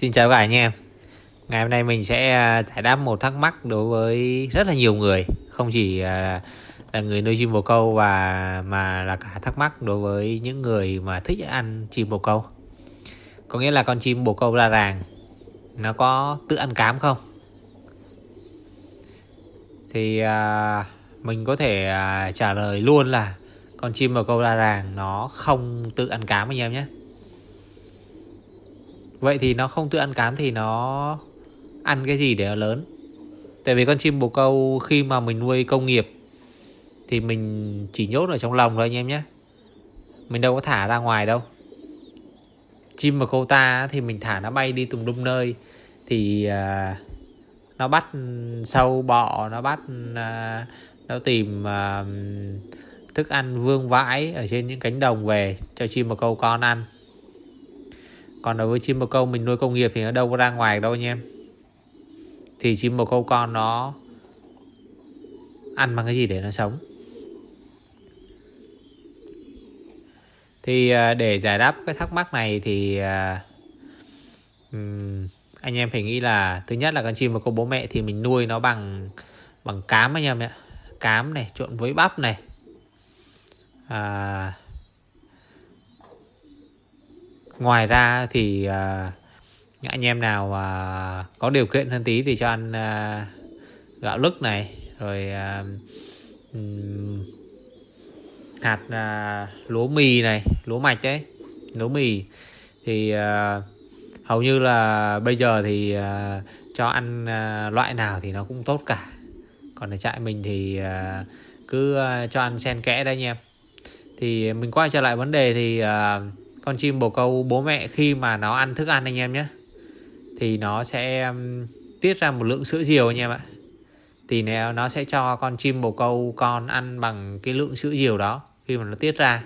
Xin chào cả anh em Ngày hôm nay mình sẽ à, giải đáp một thắc mắc đối với rất là nhiều người Không chỉ à, là người nuôi chim bồ câu và mà là cả thắc mắc đối với những người mà thích ăn chim bồ câu. Có nghĩa là con chim bồ câu ra ràng Nó có tự ăn cám không? Thì à, mình có thể à, trả lời luôn là con chim bồ câu ra ràng nó không tự ăn cám anh em nhé. Vậy thì nó không tự ăn cám thì nó ăn cái gì để nó lớn? Tại vì con chim bồ câu khi mà mình nuôi công nghiệp thì mình chỉ nhốt ở trong lòng thôi anh em nhé. Mình đâu có thả ra ngoài đâu. Chim bồ câu ta thì mình thả nó bay đi tùm lum nơi thì uh, nó bắt sâu bọ, nó bắt uh, nó tìm uh, thức ăn vương vãi ở trên những cánh đồng về cho chim bồ câu con ăn còn đối với chim bồ câu mình nuôi công nghiệp thì nó đâu có ra ngoài đâu anh em. Thì chim bồ câu con nó ăn bằng cái gì để nó sống? Thì à, để giải đáp cái thắc mắc này thì um, anh em phải nghĩ là thứ nhất là con chim bồ câu bố mẹ thì mình nuôi nó bằng bằng cám anh em ạ. Cám này trộn với bắp này. À, ngoài ra thì uh, những anh em nào uh, có điều kiện hơn tí thì cho ăn uh, gạo lứt này rồi uh, um, hạt uh, lúa mì này lúa mạch đấy lúa mì. Thì uh, hầu như là bây giờ thì uh, cho ăn uh, loại nào thì nó cũng tốt cả. Còn ở trại mình thì uh, cứ uh, cho ăn xen kẽ đấy anh em. Thì mình quay trở lại vấn đề thì uh, con chim bồ câu bố mẹ khi mà nó ăn thức ăn anh em nhé. Thì nó sẽ um, tiết ra một lượng sữa diều anh em ạ. Thì nếu nó sẽ cho con chim bồ câu con ăn bằng cái lượng sữa diều đó khi mà nó tiết ra.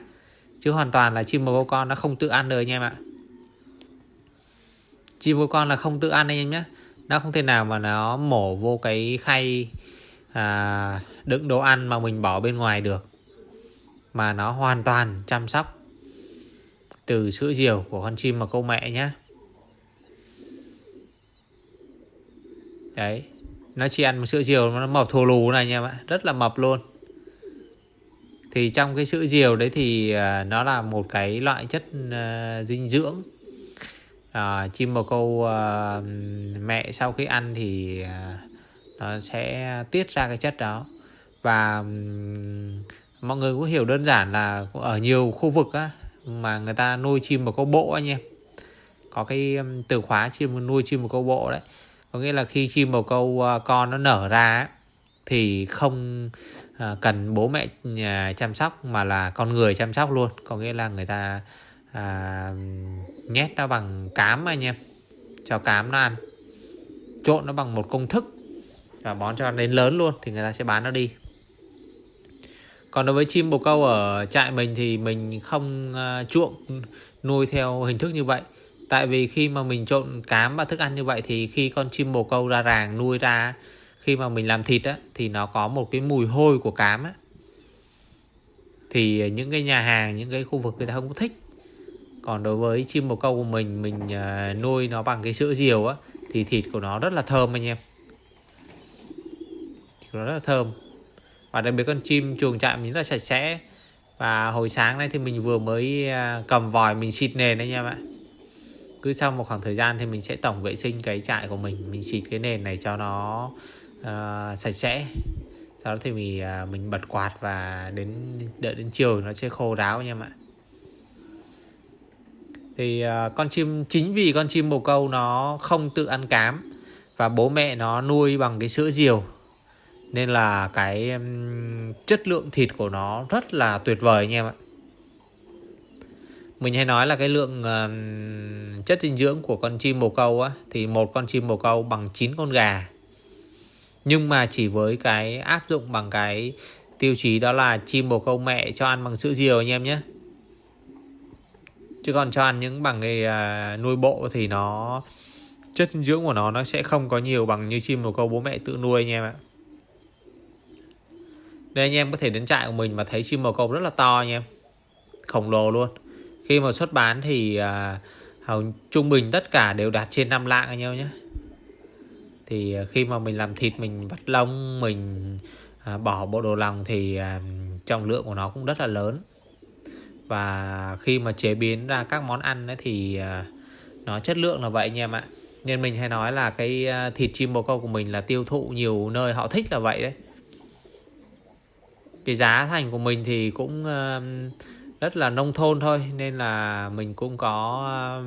Chứ hoàn toàn là chim bồ câu con nó không tự ăn được anh em ạ. Chim bồ con là không tự ăn anh em nhé. Nó không thể nào mà nó mổ vô cái khay à, đựng đồ ăn mà mình bỏ bên ngoài được. Mà nó hoàn toàn chăm sóc từ sữa diều của con chim mà câu mẹ nhé đấy nó chỉ ăn một sữa diều nó mập thô lù này nha bạn rất là mập luôn. Thì trong cái sữa diều đấy thì à, nó là một cái loại chất uh, dinh dưỡng. Uh, chim bồ câu uh, mẹ sau khi ăn thì uh, nó sẽ tiết ra cái chất đó. Và um, mọi người cũng hiểu đơn giản là ở nhiều khu vực á, mà người ta nuôi chim một câu bộ anh em. Có cái từ khóa chim nuôi chim một câu bộ đấy. Có nghĩa là khi chim bồ câu à, con nó nở ra thì không à, cần bố mẹ à, chăm sóc mà là con người chăm sóc luôn. Có nghĩa là người ta à, nhét nó bằng cám anh em. Cho cám nó ăn. Trộn nó bằng một công thức. Và bón cho đến lớn luôn thì người ta sẽ bán nó đi còn đối với chim bồ câu ở trại mình thì mình không à, chuộng, nuôi theo hình thức như vậy. Tại vì khi mà mình trộn cám và thức ăn như vậy thì khi con chim bồ câu ra ràng nuôi ra, khi mà mình làm thịt á, thì nó có một cái mùi hôi của cám á. Thì những cái nhà hàng, những cái khu vực người ta không có thích. Còn đối với chim bồ câu của mình mình à, nuôi nó bằng cái sữa diều á, thì thịt của nó rất là thơm anh em. Nó rất là thơm và đặc biệt con chim chuồng trại mình rất là sạch sẽ. Và hồi sáng nay thì mình vừa mới à, cầm vòi mình xịt nền đấy nha bạn cứ sau một khoảng thời gian thì mình sẽ tổng vệ sinh cái trại của mình. Mình xịt cái nền này cho nó uh, sạch sẽ. Sau đó thì mình uh, mình bật quạt và đến đợi đến chiều nó sẽ khô ráo nha bạn thì uh, con chim chính vì con chim bồ câu nó không tự ăn cám và bố mẹ nó nuôi bằng cái sữa diều nên là cái chất lượng thịt của nó rất là tuyệt vời anh em ạ. Mình hay nói là cái lượng uh, chất dinh dưỡng của con chim bồ câu á thì một con chim bồ câu bằng 9 con gà. Nhưng mà chỉ với cái áp dụng bằng cái tiêu chí đó là chim bồ câu mẹ cho ăn bằng sữa diều anh em nhé. Chứ còn cho ăn những bằng cái uh, nuôi bộ thì nó chất dinh dưỡng của nó nó sẽ không có nhiều bằng như chim bồ câu bố mẹ tự nuôi anh em ạ nên anh em có thể đến trại của mình mà thấy chim màu câu rất là to anh em. Khổng lồ luôn. Khi mà xuất bán thì à, hầu trung bình tất cả đều đạt trên 5 lạng anh em nhé. Thì à, khi mà mình làm thịt mình vắt lông mình à, bỏ bộ đồ lòng thì à, trọng lượng của nó cũng rất là lớn. Và khi mà chế biến ra các món ăn ấy thì à, nó chất lượng là vậy anh em ạ. Nên mình hay nói là cái à, thịt chim bồ câu của mình là tiêu thụ nhiều nơi họ thích là vậy đấy cái giá thành của mình thì cũng ờ, rất là nông thôn thôi nên là mình cũng có ờ,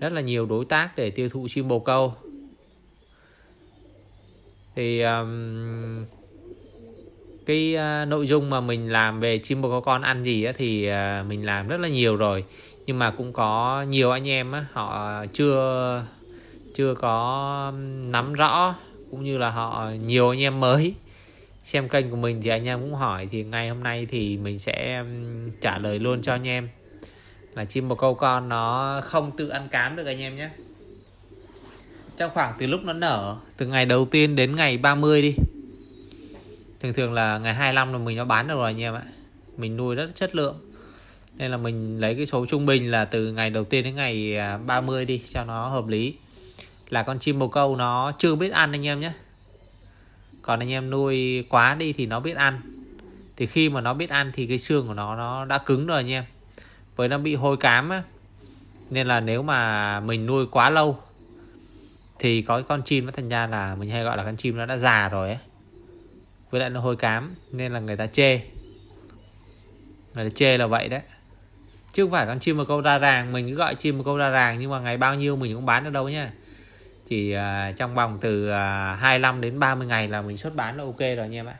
rất là nhiều đối tác để tiêu thụ chim bồ câu. Thì um, cái uh, nội dung mà mình làm về chim bồ câu con ăn gì á, thì uh, mình làm rất là nhiều rồi. Nhưng mà cũng có nhiều anh em á, họ chưa chưa có nắm rõ cũng như là họ nhiều anh em mới xem kênh của mình thì anh em cũng hỏi, thì ngày hôm nay thì mình sẽ trả lời luôn cho anh em. Là chim bồ câu con nó không tự ăn cám được anh em nhé. Trong khoảng từ lúc nó nở, từ ngày đầu tiên đến ngày 30 đi. Thường thường là ngày 25 là mình nó bán được rồi anh em ạ. Mình nuôi rất chất lượng. Nên là mình lấy cái số trung bình là từ ngày đầu tiên đến ngày à, 30 đi cho nó hợp lý. Là con chim bồ câu nó chưa biết ăn anh em nhé còn anh em nuôi quá đi thì nó biết ăn. Thì khi mà nó biết ăn thì cái xương của nó nó đã cứng rồi anh em. Với nó bị hôi cám á. Nên là nếu mà mình nuôi quá lâu thì có con chim nó thành ra là mình hay gọi là con chim nó đã già rồi ấy với lại nó hôi cám, nên là người ta chê. Người ta chê là vậy đấy. Chứ không phải con chim một câu ra ràng, mình cứ gọi chim một câu ra ràng, nhưng mà ngày bao nhiêu mình cũng bán được đâu nhá chỉ uh, à, trong vòng từ à, uh, 25 đến 30 ngày là mình xuất bán là ok rồi anh em ạ.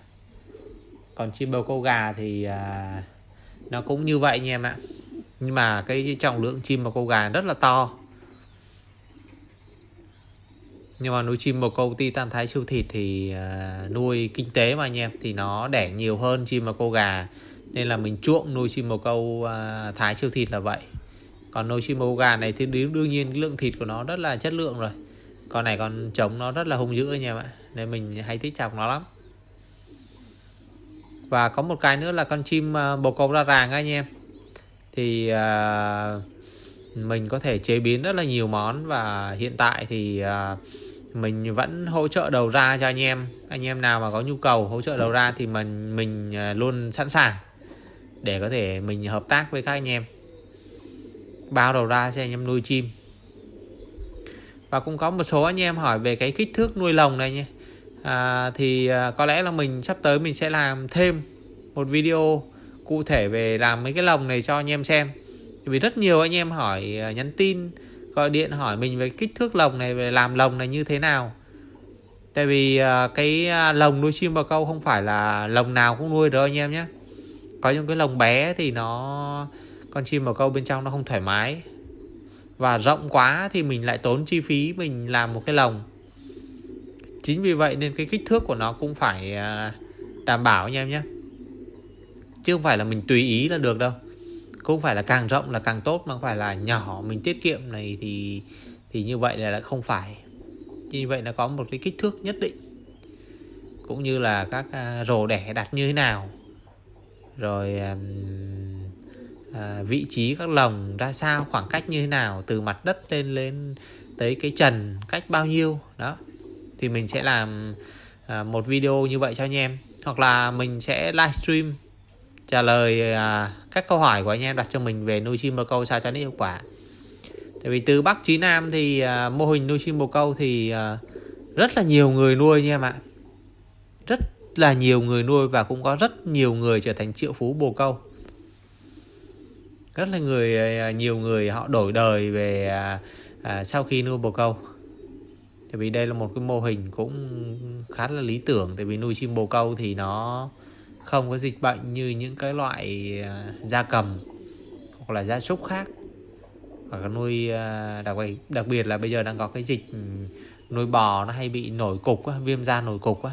Còn chim bầu câu gà thì uh, nó cũng như vậy anh em ạ. Nhưng mà cái trọng lượng chim bầu câu gà rất là to. Nhưng mà nuôi chim bồ câu titan thái siêu thịt thì uh, nuôi kinh tế mà anh em thì nó đẻ nhiều hơn chim bồ câu gà. Nên là mình chuộng nuôi chim bồ câu uh, thái siêu thịt là vậy. Còn nuôi chim bồ câu gà này thì đương nhiên lượng thịt của nó rất là chất lượng rồi con này con trống nó rất là hung dữ anh em ạ. Nên mình hay thích chọc nó lắm. Và có một cái nữa là con chim ờ, bồ câu ra ràng anh em. Thì uh, mình có thể chế biến rất là nhiều món và hiện tại thì uh, mình vẫn hỗ trợ đầu ra cho anh em. Anh em nào mà có nhu cầu hỗ trợ đầu ra thì mình mình luôn sẵn sàng để có thể mình hợp tác với các anh em. Bao đầu ra cho anh em nuôi chim và cũng có một số anh em hỏi về cái kích thước nuôi lồng này nhé. À, thì à, có lẽ là mình sắp tới mình sẽ làm thêm một video cụ thể về làm mấy cái lồng này cho anh em xem. Vì rất nhiều anh em hỏi à, nhắn tin gọi điện hỏi mình về kích thước lồng này về làm lồng này như thế nào. Tại vì à, cái lồng nuôi chim bồ câu không phải là lồng nào cũng nuôi được anh em nhé. Có những cái lồng bé thì nó con chim bồ câu bên trong nó không thoải mái và rộng quá thì mình lại tốn chi phí mình làm một cái lồng. Chính vì vậy nên cái kích thước của nó cũng phải à, đảm bảo anh em nhé. Chứ không phải là mình tùy ý là được đâu. Cũng phải là càng rộng là càng tốt, mà không phải là nhỏ mình tiết kiệm này thì thì như vậy là lại không phải. Như vậy là có một cái kích thước nhất định. Cũng như là các à, rổ đẻ đặt như thế nào. Rồi à, à, vị trí các lồng ra sao khoảng cách như thế nào từ mặt đất lên lên tới cái trần cách bao nhiêu đó. Thì mình sẽ làm à, một video như vậy cho anh em. Hoặc là mình sẽ livestream trả lời à, các câu hỏi của anh em đặt cho mình về nuôi chim bồ câu sao cho nó hiệu quả. Tại vì từ Bắc chí Nam thì à, mô hình nuôi chim bồ câu thì à, rất là nhiều người nuôi nha em ạ. Rất là nhiều người nuôi và cũng có rất nhiều người trở thành triệu phú bồ câu rất là người à, nhiều người họ đổi đời về à, à, sau khi nuôi bồ câu. Tại vì đây là một cái mô hình cũng khá là lý tưởng tại vì nuôi chim bồ câu thì nó không có dịch bệnh như những cái loại à, gia cầm hoặc là gia súc khác. Hoặc là nuôi à, đặc biệt đặc biệt là bây giờ đang có cái dịch ừ, nuôi bò nó hay bị nổi cục á, viêm da nổi cục á.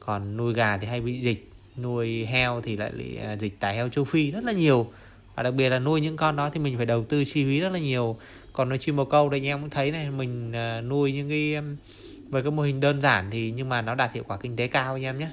còn nuôi gà thì hay bị dịch nuôi heo thì lại bị dịch tả heo châu phi rất là nhiều và đặc biệt là nuôi những con đó thì mình phải đầu tư chi phí rất là nhiều. Còn nuôi chim bồ câu đây anh em cũng thấy này, mình à, nuôi những cái um, với cái mô hình đơn giản thì nhưng mà nó đạt hiệu quả kinh tế cao anh em nhé.